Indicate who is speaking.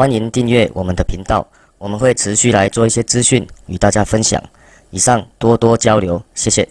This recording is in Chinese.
Speaker 1: 欢迎订阅我们的频道我们会持续来做一些资讯与大家分享。以上多多交流谢谢。